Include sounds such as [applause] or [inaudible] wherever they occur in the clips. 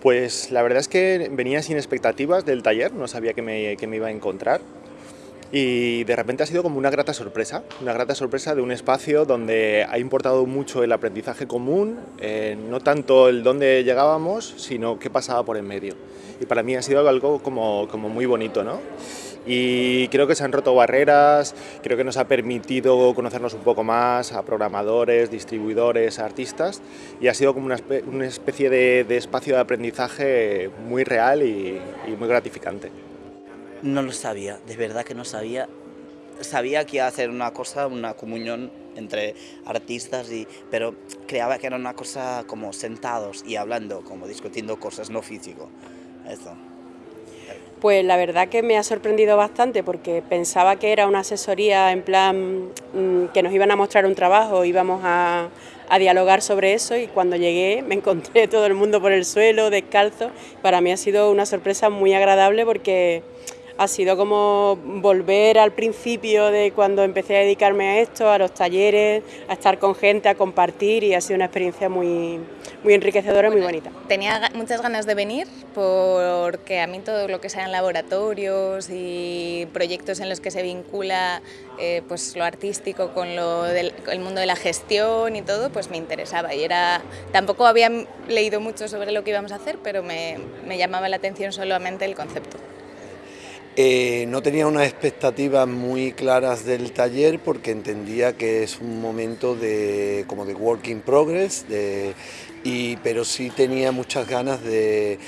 Pues la verdad es que venía sin expectativas del taller, no sabía que me, iba a encontrar y de repente ha sido como una grata sorpresa, una grata sorpresa de un espacio donde ha importado mucho el aprendizaje común, eh, no tanto el dónde llegábamos, sino qué pasaba por en medio. Y para mí ha sido algo como muy bonito, ¿no? Y creo que se han roto barreras, creo que nos ha permitido conocernos un poco más a programadores, distribuidores, artistas y ha sido como una, especie de, espacio de aprendizaje muy real y, muy gratificante. No lo sabía, de verdad que no sabía. Sabía que iba a hacer una cosa, una comunión entre artistas, y, pero creaba que era una cosa como sentados y hablando, como discutiendo cosas, no físico. Eso. Pues la verdad que me ha sorprendido bastante porque pensaba que era una asesoría en plan mm, que nos iban a mostrar un trabajo, íbamos a, a dialogar sobre eso y cuando llegué [laughs] me encontré todo el mundo por el suelo, descalzo. Para mí ha sido una sorpresa muy agradable porque ha sido como volver al principio de cuando empecé a dedicarme a esto, a los talleres, a estar con gente, a compartir y ha sido una experiencia muy, muy enriquecedora y muy bonita. Tenía muchas ganas de venir porque a mí todo lo que sean laboratorios y proyectos en los que se vincula eh, pues lo artístico con lo del, el mundo de la gestión y todo, pues me interesaba y era, tampoco había leído mucho sobre lo que íbamos a hacer, pero me, me llamaba la atención solamente el concepto. Eh, no tenía unas expectativas muy claras del taller porque entendía que es un momento de, como de work in progress, y, pero sí tenía muchas ganas de,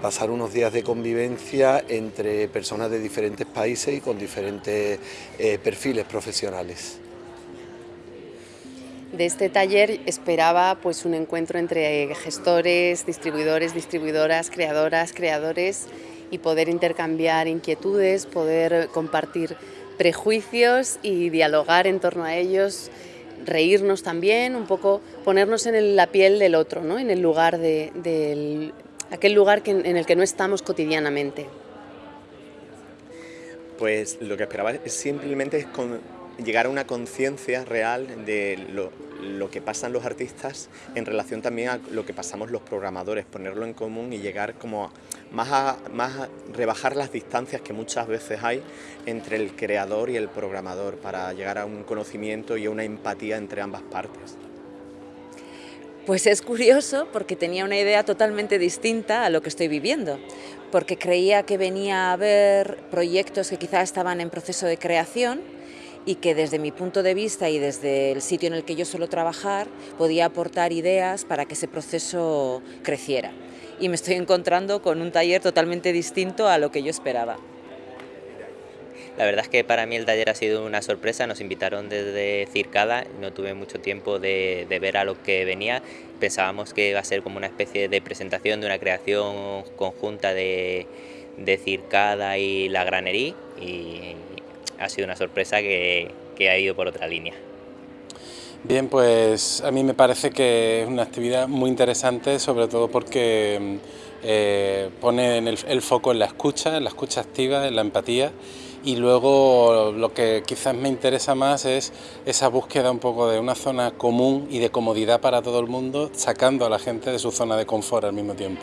pasar unos días de convivencia entre personas de diferentes países y con diferentes eh, perfiles profesionales. De este taller esperaba pues, un encuentro entre gestores, distribuidores, distribuidoras, creadoras, creadores y poder intercambiar inquietudes, poder compartir prejuicios y dialogar en torno a ellos, reírnos también, un poco ponernos en la piel del otro, ¿no? en el lugar de, aquel lugar en el que no estamos cotidianamente. Pues lo que esperaba es simplemente es llegar a una conciencia real de lo, lo que pasan los artistas en relación también a lo que pasamos los programadores, ponerlo en común y llegar como más a, más rebajar las distancias que muchas veces hay entre el creador y el programador para llegar a un conocimiento y a una empatía entre ambas partes. Pues es curioso porque tenía una idea totalmente distinta a lo que estoy viviendo, porque creía que venía a ver proyectos que quizá estaban en proceso de creación y que desde mi punto de vista y desde el sitio en el que yo suelo trabajar podía aportar ideas para que ese proceso creciera. Y me estoy encontrando con un taller totalmente distinto a lo que yo esperaba. La verdad es que para mí el taller ha sido una sorpresa, nos invitaron desde Circada, no tuve mucho tiempo de, ver a lo que venía, pensábamos que iba a ser como una especie de presentación de una creación conjunta de, de Circada y la granería y, ha sido una sorpresa que, ha ido por otra línea. Bien, pues a mí me parece que es una actividad muy interesante, sobre todo porque eh, pone el, el, foco en la escucha, en la escucha activa, en la empatía y luego lo que quizás me interesa más es esa búsqueda un poco de una zona común y de comodidad para todo el mundo, sacando a la gente de su zona de confort al mismo tiempo.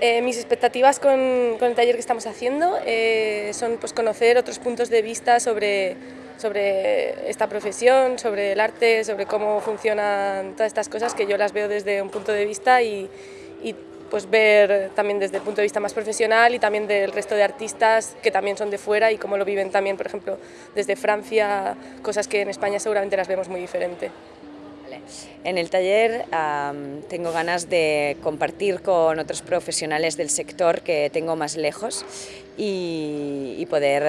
Eh, mis expectativas con, el taller que estamos haciendo eh, son pues, conocer otros puntos de vista sobre, sobre esta profesión, sobre el arte, sobre cómo funcionan todas estas cosas que yo las veo desde un punto de vista y, pues ver también desde el punto de vista más profesional y también del resto de artistas que también son de fuera y cómo lo viven también, por ejemplo, desde Francia, cosas que en España seguramente las vemos muy diferente. En el taller tengo ganas de compartir con otros profesionales del sector que tengo más lejos y, poder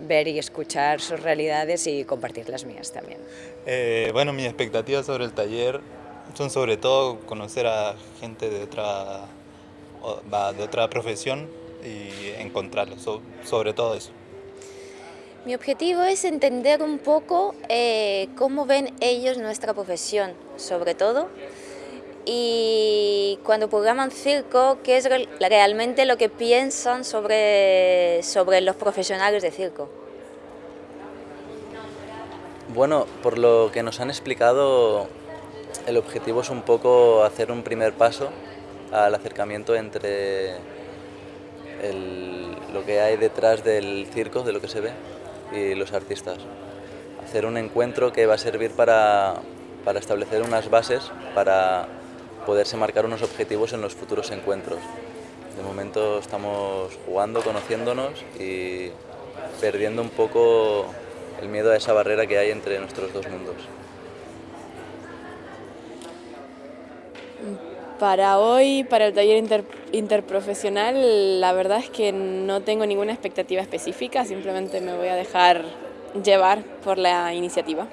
ver y escuchar sus realidades y compartir las mías también. Eh, bueno, mis expectativas sobre el taller son sobre todo conocer a gente de otra, de otra profesión y encontrarlos, sobre todo eso. Mi objetivo es entender un poco eh, cómo ven ellos nuestra profesión, sobre todo, y cuando programan circo, qué es realmente lo que piensan sobre, sobre los profesionales de circo. Bueno, por lo que nos han explicado, el objetivo es un poco hacer un primer paso al acercamiento entre lo que hay detrás del circo, de lo que se ve, y los artistas. Hacer un encuentro que va a servir para, para establecer unas bases para poderse marcar unos objetivos en los futuros encuentros. De momento estamos jugando, conociéndonos y perdiendo un poco el miedo a esa barrera que hay entre nuestros dos mundos. Para hoy, para el taller interprofesional, la verdad es que no tengo ninguna expectativa específica, simplemente me voy a dejar llevar por la iniciativa.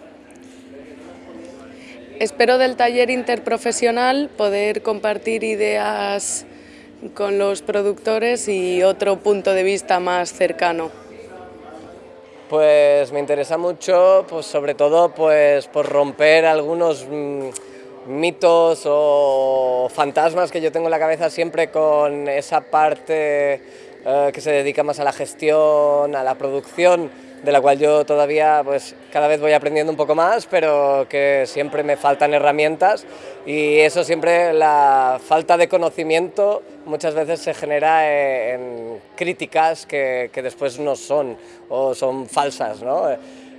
Espero del taller interprofesional poder compartir ideas con los productores y otro punto de vista más cercano. Pues me interesa mucho, pues sobre todo pues por romper algunos mm, mitos o fantasmas que yo tengo en la cabeza siempre con esa parte eh, que se dedica más a la gestión, a la producción, de la cual yo todavía pues cada vez voy aprendiendo un poco más, pero que siempre me faltan herramientas y eso siempre, la falta de conocimiento muchas veces se genera en críticas que, que después no son o son falsas, ¿no?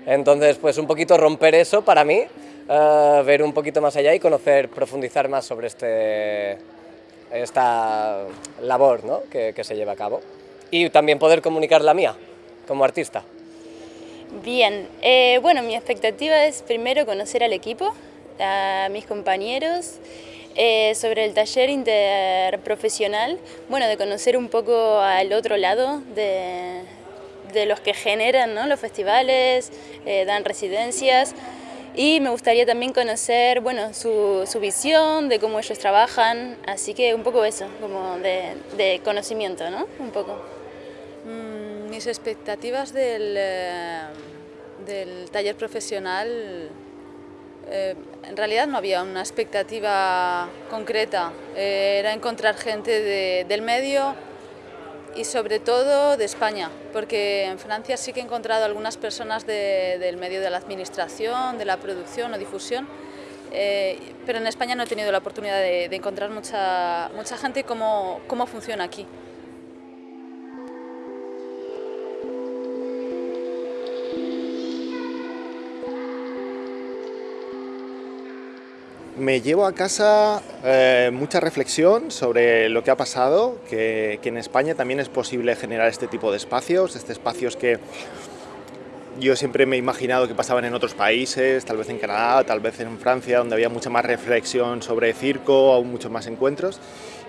Entonces pues un poquito romper eso para mí ver un poquito más allá y conocer, profundizar más sobre este, esta labor ¿no? que, que se lleva a cabo. Y también poder comunicar la mía como artista. Bien, eh, bueno, mi expectativa es primero conocer al equipo, a mis compañeros, eh, sobre el taller interprofesional, bueno, de conocer un poco al otro lado de, de los que generan ¿no? los festivales, eh, dan residencias, y me gustaría también conocer bueno, su, su, visión de cómo ellos trabajan, así que un poco eso, como de, de conocimiento, ¿no? Un poco. Mm, mis expectativas del, eh, del taller profesional, eh, en realidad no había una expectativa concreta, eh, era encontrar gente de, del medio, y sobre todo de España, porque en Francia sí que he encontrado algunas personas de, del medio de la administración, de la producción o difusión, eh, pero en España no he tenido la oportunidad de, encontrar mucha, mucha gente y cómo, cómo funciona aquí. Me llevo a casa eh, mucha reflexión sobre lo que ha pasado, que, en España también es posible generar este tipo de espacios, este espacios que yo siempre me he imaginado que pasaban en otros países, tal vez en Canadá, tal vez en Francia, donde había mucha más reflexión sobre circo, aún muchos más encuentros.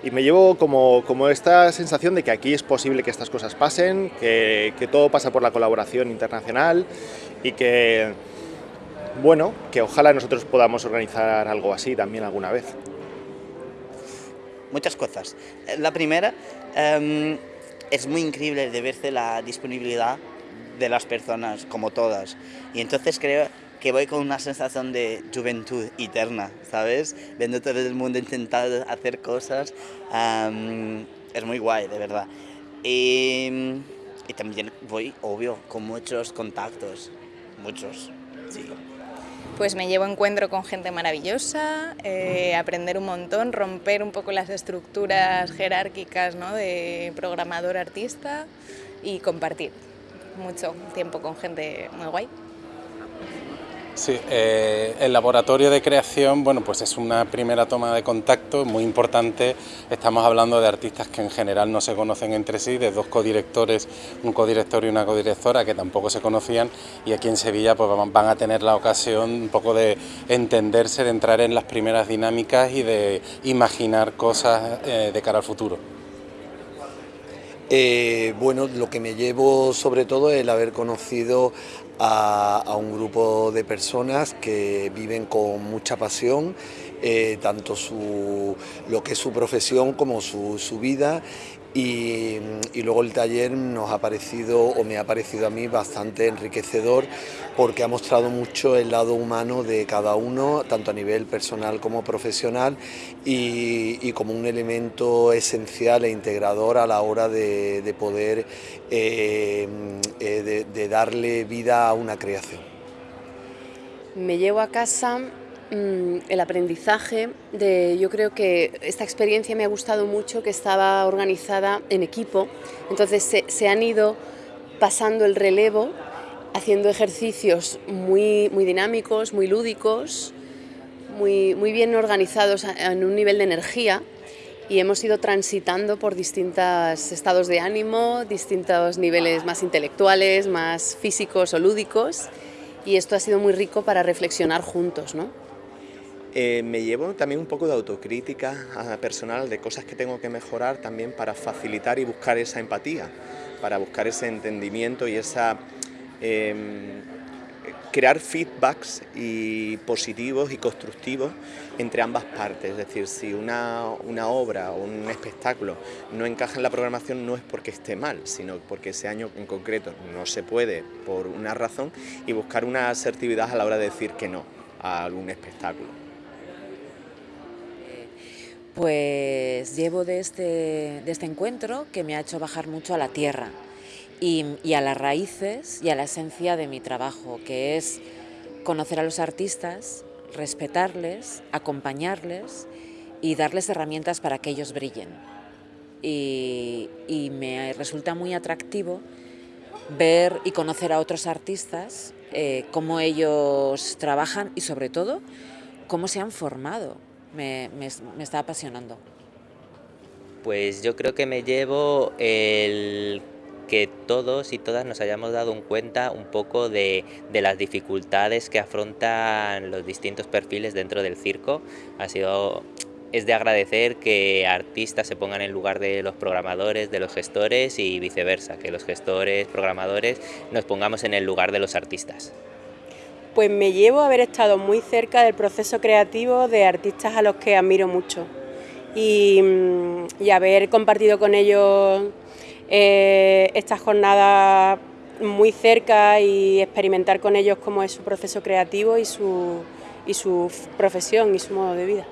Y me llevo como, como esta sensación de que aquí es posible que estas cosas pasen, que todo pasa por la colaboración internacional y que bueno, que ojalá nosotros podamos organizar algo así también alguna vez. Muchas cosas. La primera, um, es muy increíble de verse la disponibilidad de las personas, como todas. Y entonces creo que voy con una sensación de juventud eterna, ¿sabes? Viendo todo el mundo intentar hacer cosas, um, es muy guay, de verdad. Y, y también voy, obvio, con muchos contactos, muchos. Pues me llevo encuentro con gente maravillosa, eh, aprender un montón, romper un poco las estructuras jerárquicas ¿no? de programador-artista y compartir mucho tiempo con gente muy guay. Sí, eh, el laboratorio de creación, bueno, pues es una primera toma de contacto muy importante. Estamos hablando de artistas que en general no se conocen entre sí, de dos codirectores, un codirector y una codirectora que tampoco se conocían y aquí en Sevilla pues van a tener la ocasión un poco de entenderse, de entrar en las primeras dinámicas y de imaginar cosas eh, de cara al futuro. Eh, bueno, lo que me llevo sobre todo es el haber conocido a, un grupo de personas que viven con mucha pasión, eh, tanto su, lo que es su profesión como su, su vida y, luego el taller nos ha parecido, o me ha parecido a mí, bastante enriquecedor porque ha mostrado mucho el lado humano de cada uno, tanto a nivel personal como profesional y, como un elemento esencial e integrador a la hora de, de poder eh, eh, de, darle vida a una creación. Me llevo a casa el aprendizaje de, yo creo que esta experiencia me ha gustado mucho, que estaba organizada en equipo, entonces se, se han ido pasando el relevo, haciendo ejercicios muy, muy dinámicos, muy lúdicos, muy, muy bien organizados en un nivel de energía y hemos ido transitando por distintos estados de ánimo, distintos niveles más intelectuales, más físicos o lúdicos y esto ha sido muy rico para reflexionar juntos. ¿no? Eh, me llevo también un poco de autocrítica ah, personal de cosas que tengo que mejorar también para facilitar y buscar esa empatía, para buscar ese entendimiento y esa... Em, crear feedbacks y positivos y constructivos entre ambas partes, es decir, si una, una, obra o un espectáculo no encaja en la programación no es porque esté mal, sino porque ese año en concreto no se puede por una razón y buscar una asertividad a la hora de decir que no a algún espectáculo. Pues llevo de este, de este encuentro que me ha hecho bajar mucho a la tierra, y, a las raíces y a la esencia de mi trabajo, que es conocer a los artistas, respetarles, acompañarles y darles herramientas para que ellos brillen. Y, me resulta muy atractivo ver y conocer a otros artistas, eh, cómo ellos trabajan y sobre todo cómo se han formado. Me, está apasionando. Pues yo creo que me llevo el que todos y todas nos hayamos dado cuenta un poco de, las dificultades que afrontan los distintos perfiles dentro del circo. Ha sido, es de agradecer que artistas se pongan en lugar de los programadores, de los gestores y viceversa, que los gestores, programadores nos pongamos en el lugar de los artistas. Pues me llevo a haber estado muy cerca del proceso creativo de artistas a los que admiro mucho y, y haber compartido con ellos eh, esta jornada muy cerca y experimentar con ellos cómo es su proceso creativo y su, y su profesión y su modo de vida.